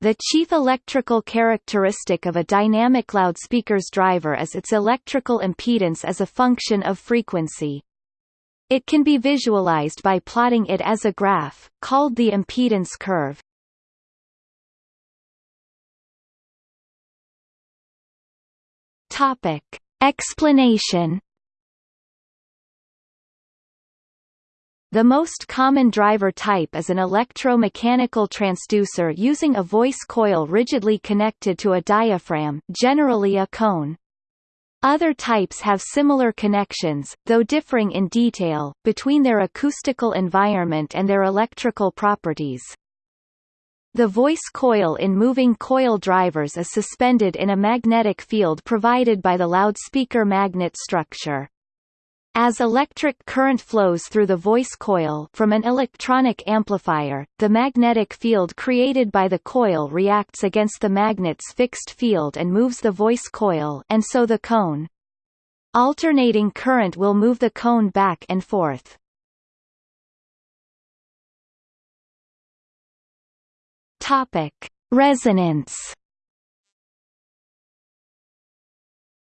The chief electrical characteristic of a dynamic loudspeaker's driver is its electrical impedance as a function of frequency. It can be visualized by plotting it as a graph, called the impedance curve. Topic. Explanation The most common driver type is an electromechanical transducer using a voice coil rigidly connected to a diaphragm generally a cone. Other types have similar connections, though differing in detail, between their acoustical environment and their electrical properties. The voice coil in moving coil drivers is suspended in a magnetic field provided by the loudspeaker magnet structure. As electric current flows through the voice coil from an electronic amplifier, the magnetic field created by the coil reacts against the magnet's fixed field and moves the voice coil and so the cone. Alternating current will move the cone back and forth. Topic: Resonance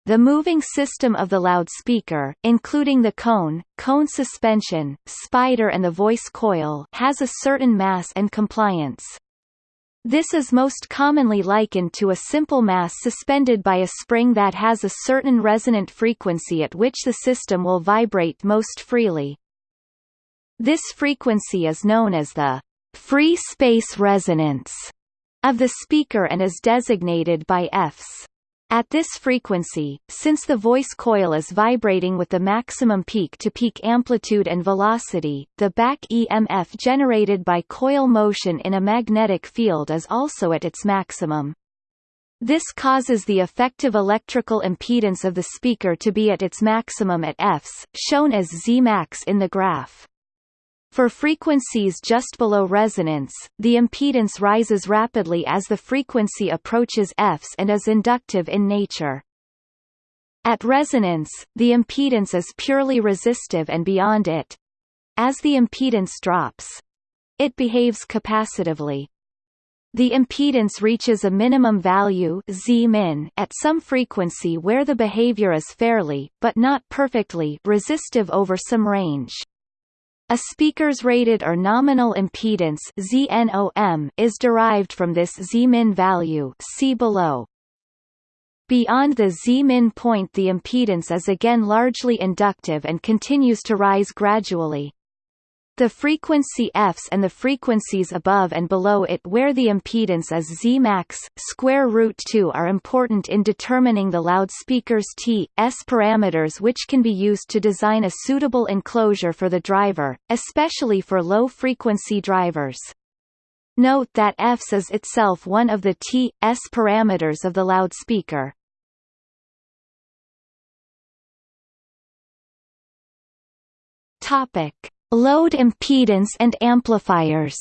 The moving system of the loudspeaker, including the cone, cone suspension, spider and the voice coil has a certain mass and compliance. This is most commonly likened to a simple mass suspended by a spring that has a certain resonant frequency at which the system will vibrate most freely. This frequency is known as the free space resonance of the speaker and is designated by Fs. At this frequency, since the voice coil is vibrating with the maximum peak-to-peak -peak amplitude and velocity, the back EMF generated by coil motion in a magnetic field is also at its maximum. This causes the effective electrical impedance of the speaker to be at its maximum at Fs, shown as Zmax in the graph. For frequencies just below resonance, the impedance rises rapidly as the frequency approaches Fs and is inductive in nature. At resonance, the impedance is purely resistive and beyond it. As the impedance drops, it behaves capacitively. The impedance reaches a minimum value Z min at some frequency where the behavior is fairly, but not perfectly, resistive over some range. A speaker's rated or nominal impedance ZNOM is derived from this Zmin value see below. Beyond the Z-min point the impedance is again largely inductive and continues to rise gradually. The frequency Fs and the frequencies above and below it where the impedance is Zmax, square root 2 are important in determining the loudspeaker's T, S parameters which can be used to design a suitable enclosure for the driver, especially for low-frequency drivers. Note that Fs is itself one of the T, S parameters of the loudspeaker. Topic Load impedance and amplifiers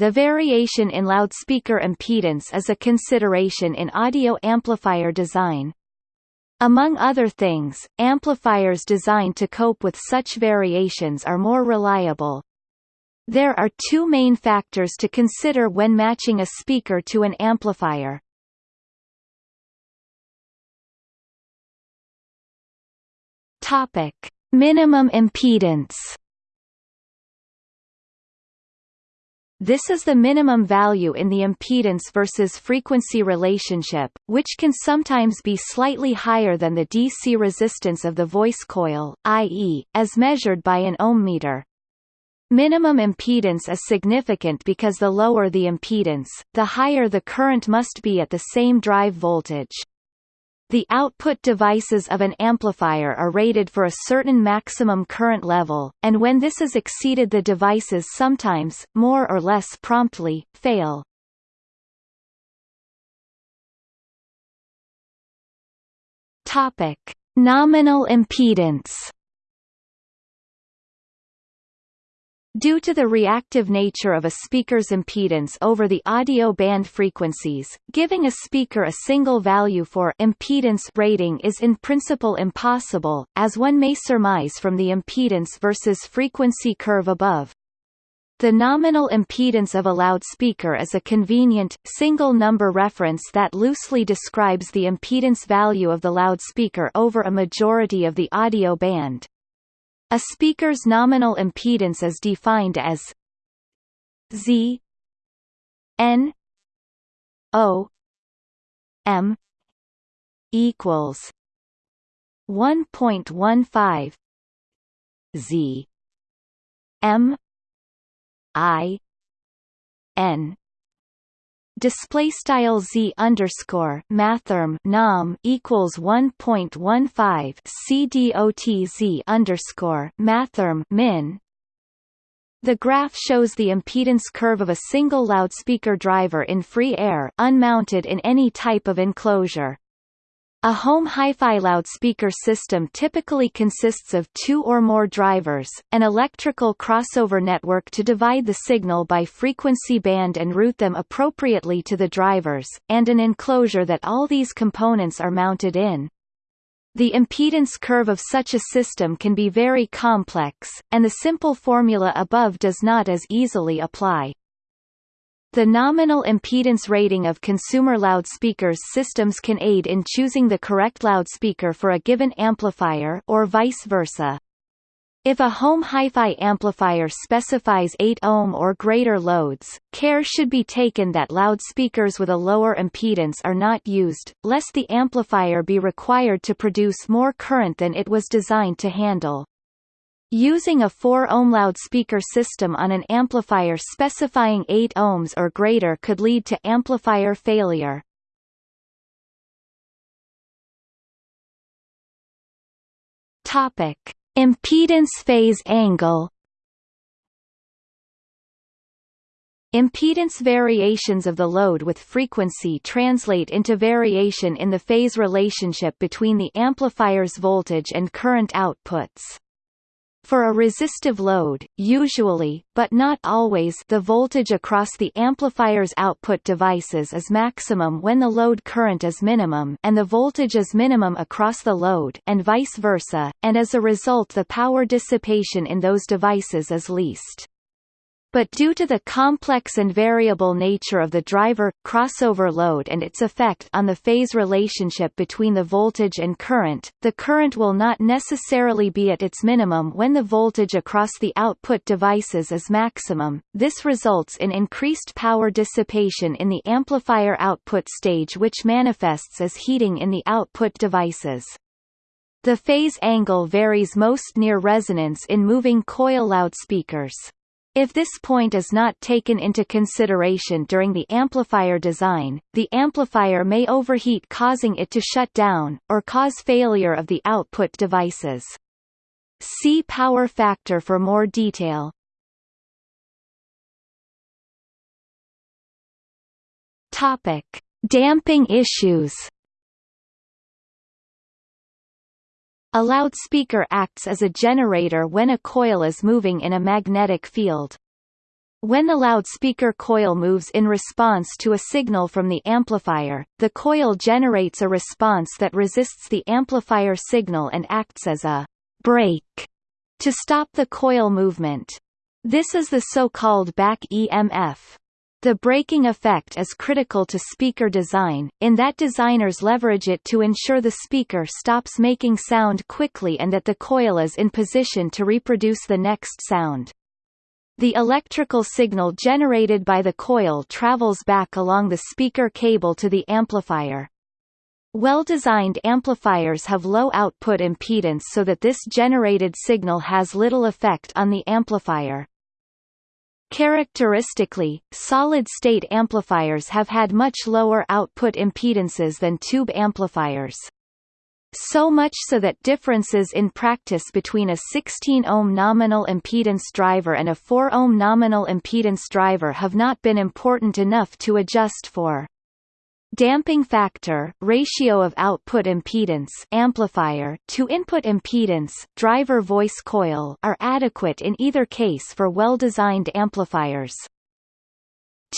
The variation in loudspeaker impedance is a consideration in audio amplifier design. Among other things, amplifiers designed to cope with such variations are more reliable. There are two main factors to consider when matching a speaker to an amplifier. Topic: Minimum impedance. This is the minimum value in the impedance versus frequency relationship, which can sometimes be slightly higher than the DC resistance of the voice coil, i.e., as measured by an ohm meter. Minimum impedance is significant because the lower the impedance, the higher the current must be at the same drive voltage. The output devices of an amplifier are rated for a certain maximum current level, and when this is exceeded the devices sometimes, more or less promptly, fail. Topic. Nominal impedance Due to the reactive nature of a speaker's impedance over the audio band frequencies, giving a speaker a single value for impedance rating is in principle impossible, as one may surmise from the impedance versus frequency curve above. The nominal impedance of a loudspeaker is a convenient, single-number reference that loosely describes the impedance value of the loudspeaker over a majority of the audio band. A speaker's nominal impedance is defined as Z N O M equals 1.15 Z M I N display style z underscore mathrm nom equals 1.15 c z underscore mathrm min the graph shows the impedance curve of a single loudspeaker driver in free air unmounted in any type of enclosure. A home hi-fi loudspeaker system typically consists of two or more drivers, an electrical crossover network to divide the signal by frequency band and route them appropriately to the drivers, and an enclosure that all these components are mounted in. The impedance curve of such a system can be very complex, and the simple formula above does not as easily apply. The nominal impedance rating of consumer loudspeakers systems can aid in choosing the correct loudspeaker for a given amplifier or vice versa. If a home hi-fi amplifier specifies 8 ohm or greater loads, care should be taken that loudspeakers with a lower impedance are not used, lest the amplifier be required to produce more current than it was designed to handle. Using a 4-ohm loudspeaker system on an amplifier specifying 8 ohms or greater could lead to amplifier failure. Topic: Impedance phase angle. Impedance variations of the load with frequency translate into variation in the phase relationship between the amplifier's voltage and current outputs. For a resistive load, usually, but not always the voltage across the amplifier's output devices is maximum when the load current is minimum and the voltage is minimum across the load and vice versa, and as a result the power dissipation in those devices is least. But due to the complex and variable nature of the driver, crossover load and its effect on the phase relationship between the voltage and current, the current will not necessarily be at its minimum when the voltage across the output devices is maximum. This results in increased power dissipation in the amplifier output stage which manifests as heating in the output devices. The phase angle varies most near resonance in moving coil loudspeakers. If this point is not taken into consideration during the amplifier design, the amplifier may overheat causing it to shut down, or cause failure of the output devices. See power factor for more detail. Topic. Damping issues A loudspeaker acts as a generator when a coil is moving in a magnetic field. When the loudspeaker coil moves in response to a signal from the amplifier, the coil generates a response that resists the amplifier signal and acts as a brake to stop the coil movement. This is the so-called back EMF. The braking effect is critical to speaker design, in that designers leverage it to ensure the speaker stops making sound quickly and that the coil is in position to reproduce the next sound. The electrical signal generated by the coil travels back along the speaker cable to the amplifier. Well-designed amplifiers have low output impedance so that this generated signal has little effect on the amplifier. Characteristically, solid-state amplifiers have had much lower output impedances than tube amplifiers. So much so that differences in practice between a 16-ohm nominal impedance driver and a 4-ohm nominal impedance driver have not been important enough to adjust for. Damping factor ratio of output impedance amplifier to input impedance driver voice coil are adequate in either case for well-designed amplifiers.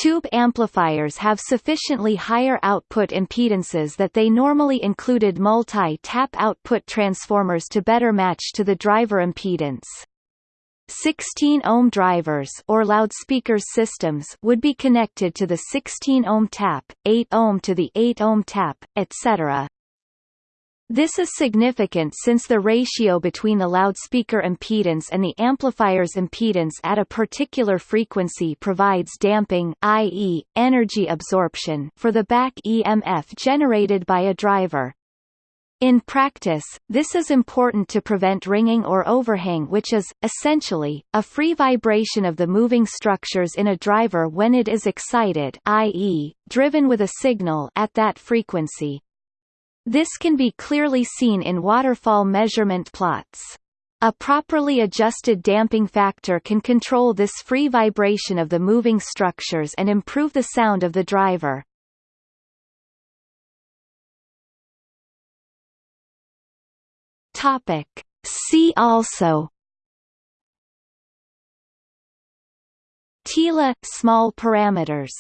Tube amplifiers have sufficiently higher output impedances that they normally included multi-tap output transformers to better match to the driver impedance. 16-ohm drivers or loudspeakers systems would be connected to the 16-ohm tap, 8-ohm to the 8-ohm tap, etc. This is significant since the ratio between the loudspeaker impedance and the amplifier's impedance at a particular frequency provides damping i.e., energy absorption for the back EMF generated by a driver. In practice, this is important to prevent ringing or overhang which is, essentially, a free vibration of the moving structures in a driver when it is excited i.e., driven with a signal at that frequency. This can be clearly seen in waterfall measurement plots. A properly adjusted damping factor can control this free vibration of the moving structures and improve the sound of the driver. Topic. See also Thiele – small parameters